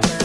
Bye.